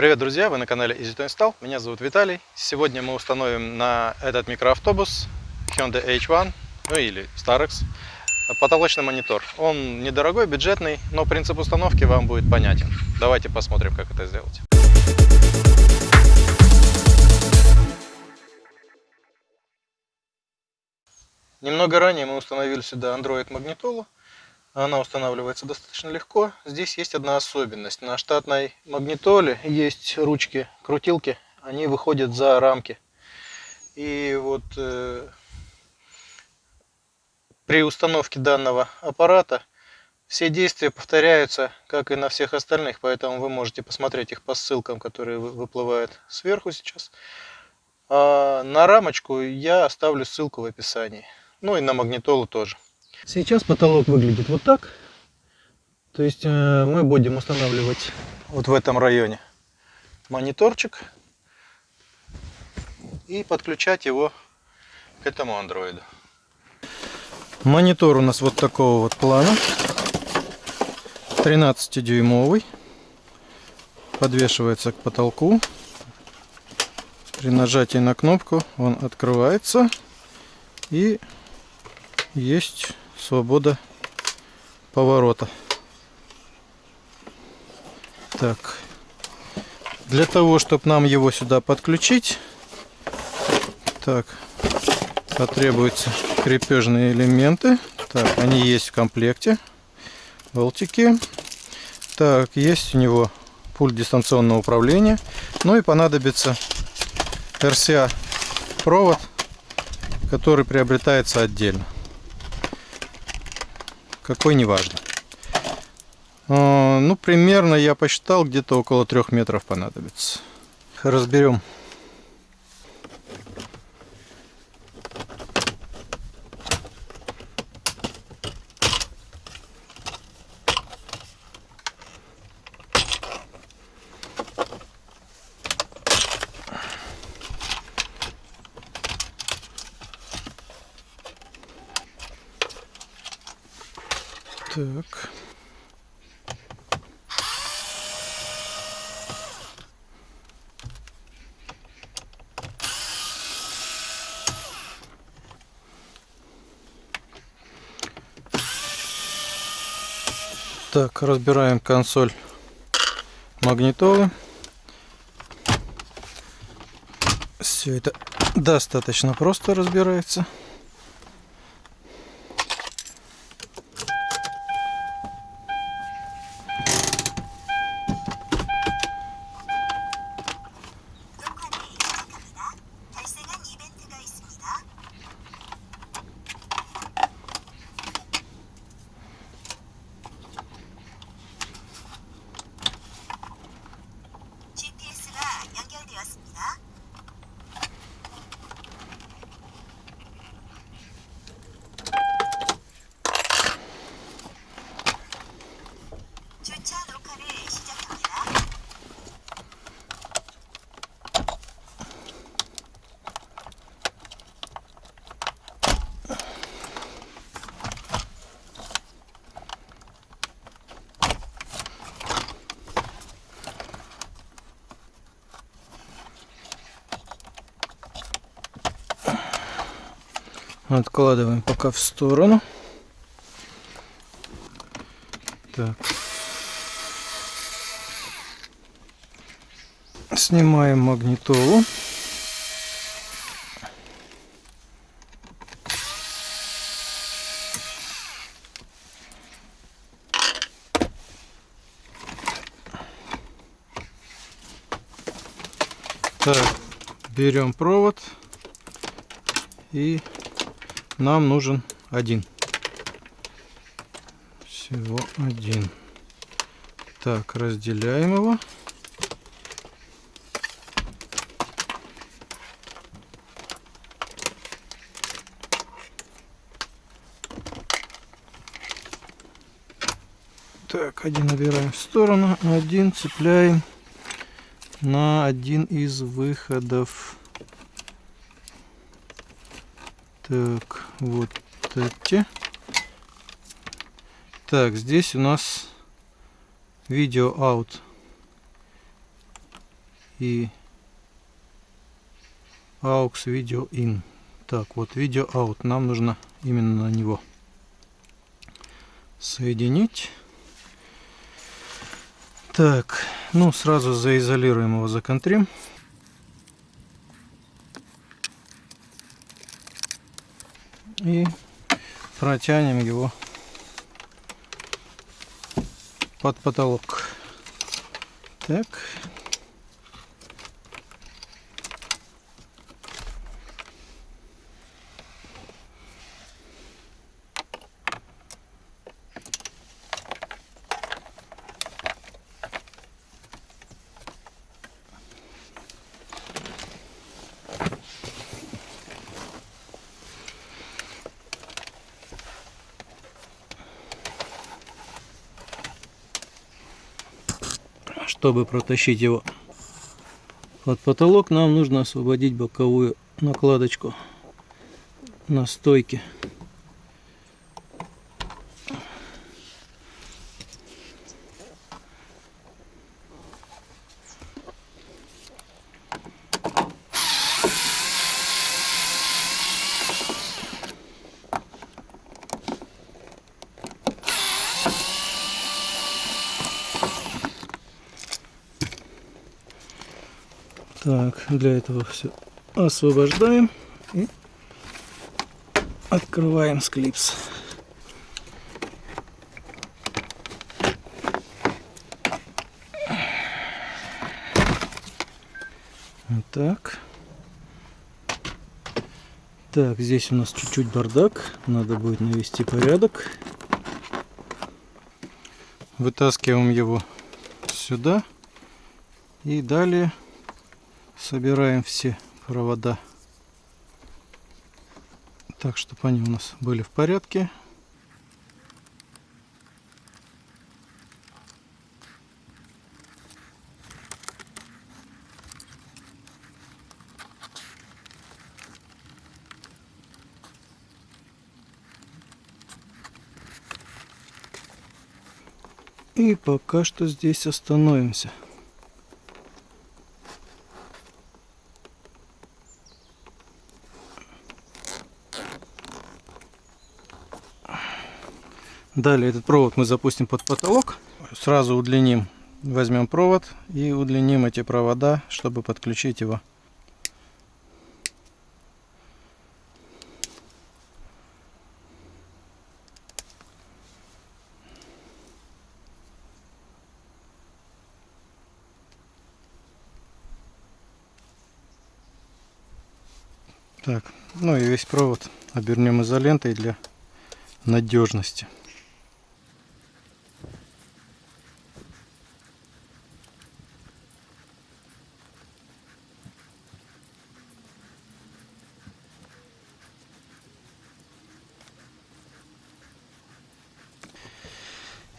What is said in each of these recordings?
Привет, друзья! Вы на канале Easy to. Меня зовут Виталий. Сегодня мы установим на этот микроавтобус Hyundai H1, ну или Starex, потолочный монитор. Он недорогой, бюджетный, но принцип установки вам будет понятен. Давайте посмотрим, как это сделать. Немного ранее мы установили сюда Android магнитолу. Она устанавливается достаточно легко. Здесь есть одна особенность. На штатной магнитоле есть ручки, крутилки. Они выходят за рамки. И вот э, при установке данного аппарата все действия повторяются, как и на всех остальных. Поэтому вы можете посмотреть их по ссылкам, которые выплывают сверху сейчас. А на рамочку я оставлю ссылку в описании. Ну и на магнитолу тоже. Сейчас потолок выглядит вот так. То есть э, мы будем устанавливать вот в этом районе мониторчик и подключать его к этому андроиду. Монитор у нас вот такого вот плана. 13-дюймовый. Подвешивается к потолку. При нажатии на кнопку он открывается. И есть свобода поворота. Так, для того, чтобы нам его сюда подключить, так, потребуются крепежные элементы. Так, они есть в комплекте. Болтики. Так, есть у него пульт дистанционного управления. Ну и понадобится RCA провод, который приобретается отдельно какой не важно. Ну, примерно я посчитал, где-то около трех метров понадобится. Разберем. Так. Так, разбираем консоль магнитолы. Все это достаточно просто разбирается. Откладываем пока в сторону. Так. Снимаем магнитолу. Так, берем провод и нам нужен один. Всего один. Так, разделяем его. Так, один набираем в сторону, один цепляем на один из выходов. Так, вот эти. Так, здесь у нас видео out. и aux video in. Так, вот видео out. Нам нужно именно на него соединить. Так, ну сразу заизолируем его, законтрим. И протянем его под потолок. Так. Чтобы протащить его под потолок, нам нужно освободить боковую накладочку на стойке. Так, для этого все освобождаем и открываем склипс. Вот так. Так, здесь у нас чуть-чуть бардак. Надо будет навести порядок. Вытаскиваем его сюда. И далее собираем все провода так чтобы они у нас были в порядке И пока что здесь остановимся. Далее этот провод мы запустим под потолок. Сразу удлиним, возьмем провод и удлиним эти провода, чтобы подключить его. Так, ну и весь провод обернем изолентой для надежности.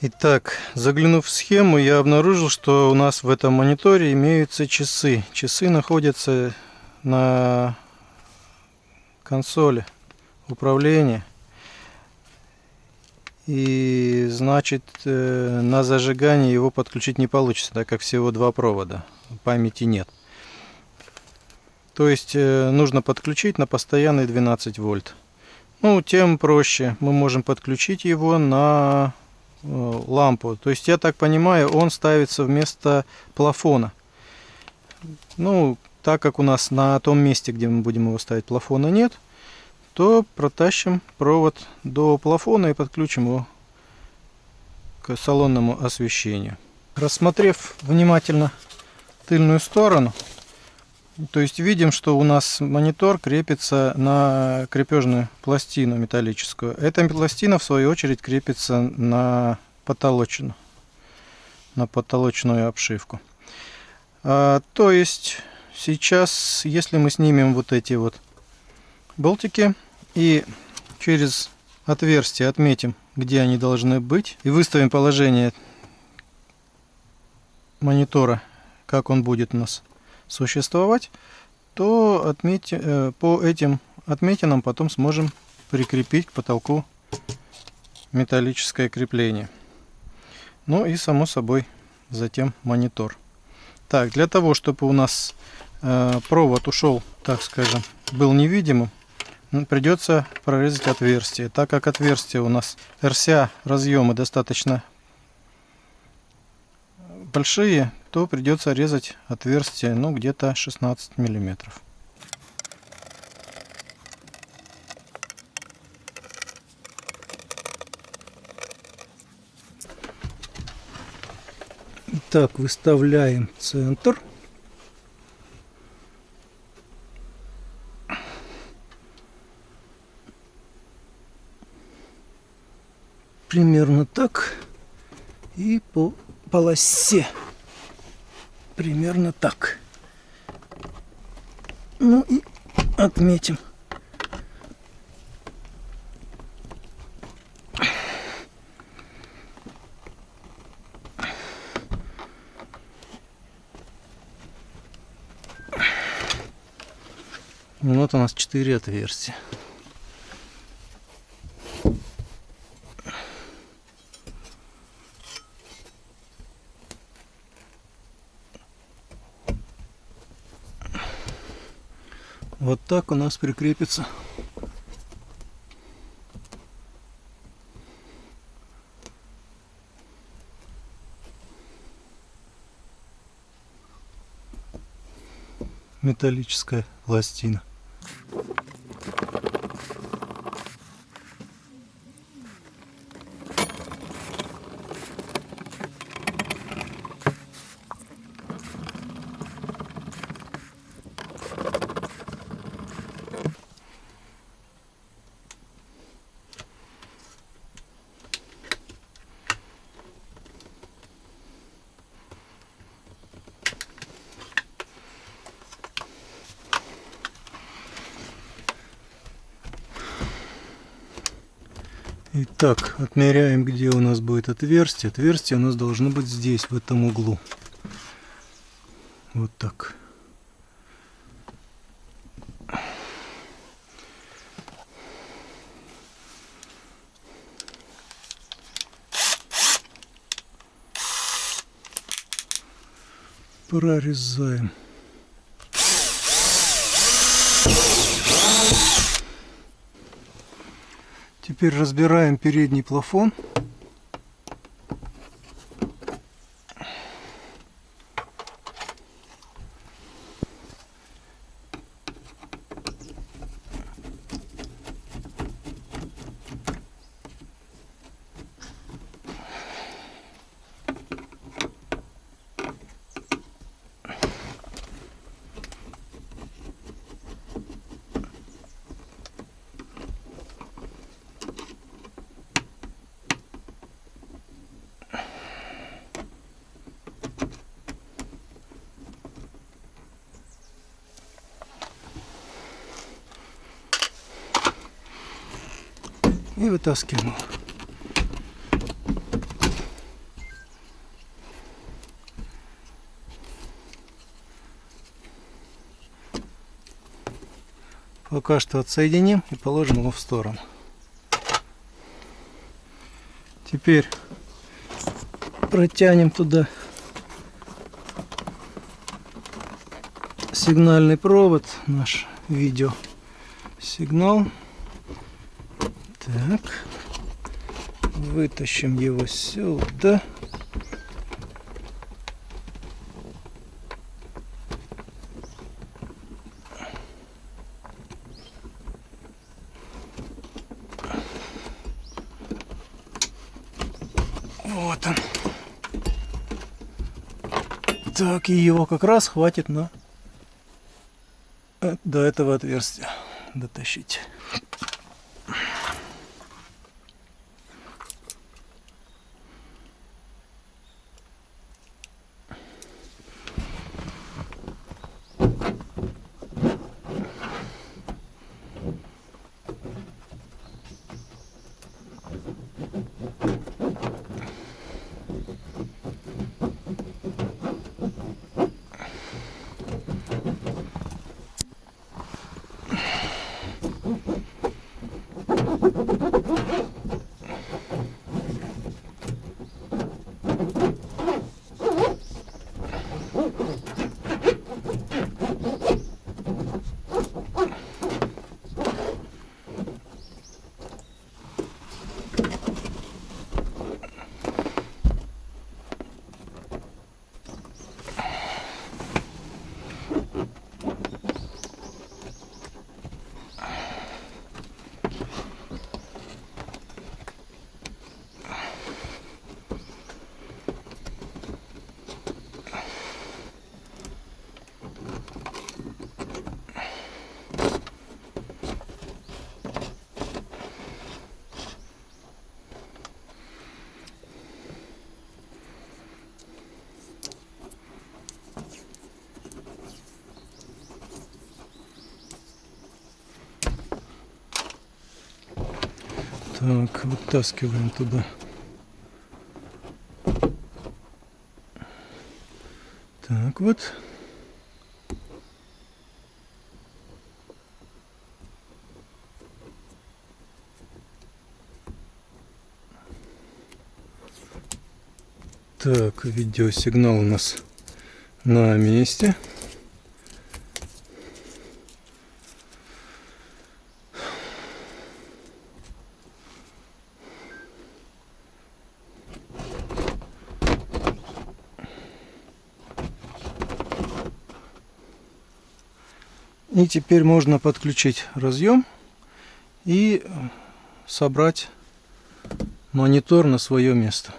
Итак, заглянув в схему, я обнаружил, что у нас в этом мониторе имеются часы. Часы находятся на консоли управления. И значит, э, на зажигание его подключить не получится, так как всего два провода, памяти нет. То есть э, нужно подключить на постоянный 12 вольт. Ну, тем проще. Мы можем подключить его на лампу. То есть, я так понимаю, он ставится вместо плафона. Ну, так как у нас на том месте, где мы будем его ставить, плафона нет, то протащим провод до плафона и подключим его к салонному освещению. Рассмотрев внимательно тыльную сторону, то есть видим, что у нас монитор крепится на крепежную пластину металлическую. Эта пластина в свою очередь крепится на потолочную, на потолочную обшивку. А, то есть сейчас, если мы снимем вот эти вот болтики и через отверстие отметим, где они должны быть, и выставим положение монитора, как он будет у нас существовать, то отметь, э, по этим отметинам потом сможем прикрепить к потолку металлическое крепление. Ну и само собой затем монитор. Так, для того, чтобы у нас э, провод ушел, так скажем, был невидимым, придется прорезать отверстие. Так как отверстие у нас RCA разъемы достаточно большие, то придется резать отверстие ну где-то 16 миллиметров. Так, выставляем центр. Примерно так. И по полосе примерно так. Ну и отметим. Вот у нас четыре отверстия. Вот так у нас прикрепится. металлическая пластина. Итак, отмеряем, где у нас будет отверстие. Отверстие у нас должно быть здесь, в этом углу. Вот так. Прорезаем. Теперь разбираем передний плафон. И вытаскиваем Пока что отсоединим и положим его в сторону. Теперь протянем туда сигнальный провод, наш видео сигнал. Так. Вытащим его сюда. Вот он. Так, и его как раз хватит на э, до этого отверстия дотащить. Так, вытаскиваем туда. Так вот. Так, видеосигнал у нас на месте. И теперь можно подключить разъем и собрать монитор на свое место.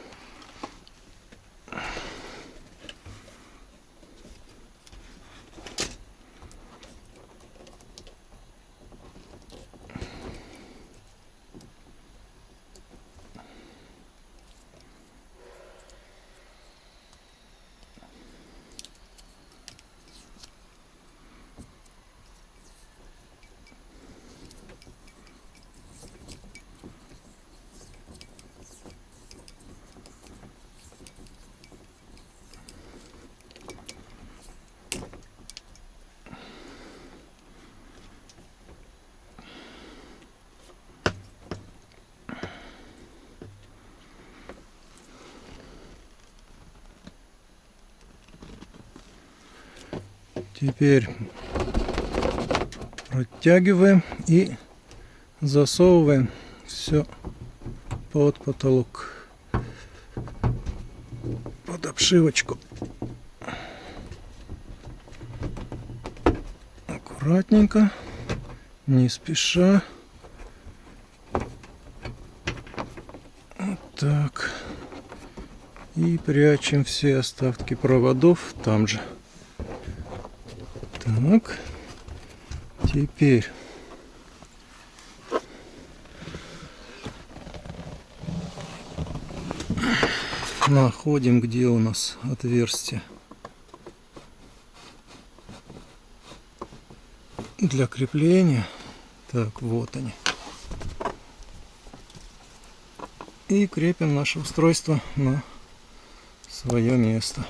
Теперь протягиваем и засовываем все под потолок, под обшивочку. Аккуратненько, не спеша. Вот так. И прячем все остатки проводов там же. Так. Теперь находим, где у нас отверстие для крепления. Так, вот они. И крепим наше устройство на свое место.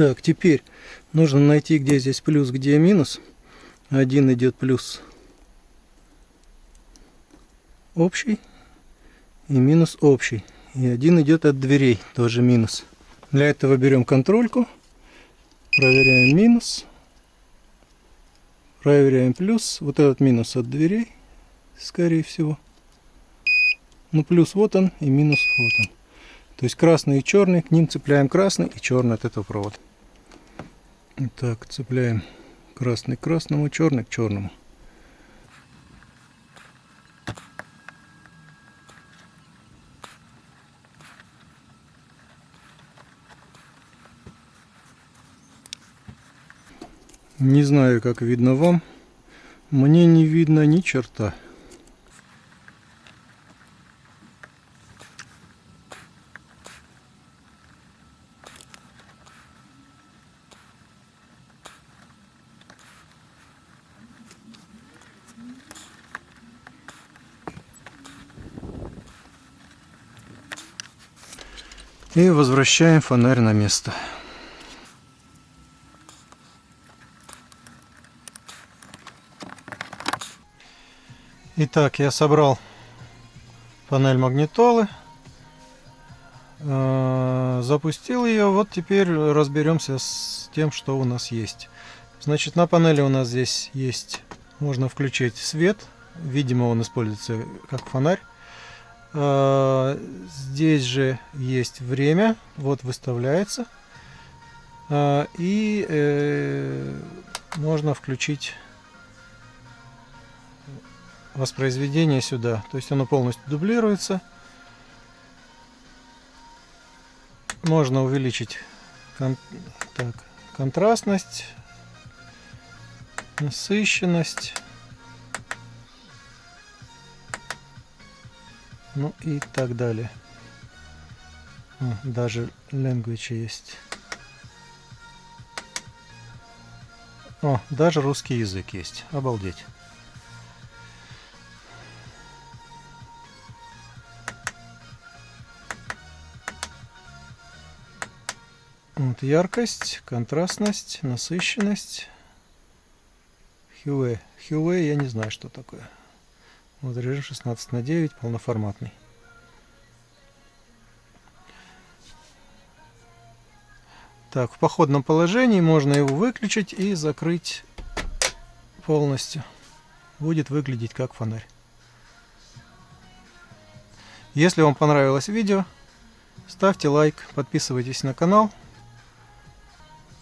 Так, теперь нужно найти, где здесь плюс, где минус. Один идет плюс общий и минус общий. И один идет от дверей, тоже минус. Для этого берем контрольку, проверяем минус, проверяем плюс. Вот этот минус от дверей, скорее всего. Ну, плюс вот он и минус вот он. То есть красный и черный, к ним цепляем красный и черный от этого провода. Так, цепляем красный к красному, черный к черному. Не знаю, как видно вам. Мне не видно ни черта. И возвращаем фонарь на место. Итак, я собрал панель магнитолы, э, запустил ее. Вот теперь разберемся с тем, что у нас есть. Значит, на панели у нас здесь есть, можно включить свет. Видимо, он используется как фонарь. А, здесь же есть время, вот выставляется. А, и э, можно включить воспроизведение сюда. То есть оно полностью дублируется. Можно увеличить кон так, контрастность насыщенность. Ну и так далее. О, даже language есть. О, даже русский язык есть. Обалдеть. Вот яркость, контрастность, насыщенность. Хьюэ. Хьюэ я не знаю, что такое. Вот режим 16 на 9, полноформатный. Так, в походном положении можно его выключить и закрыть полностью. Будет выглядеть как фонарь. Если вам понравилось видео, ставьте лайк, подписывайтесь на канал.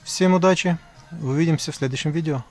Всем удачи, увидимся в следующем видео.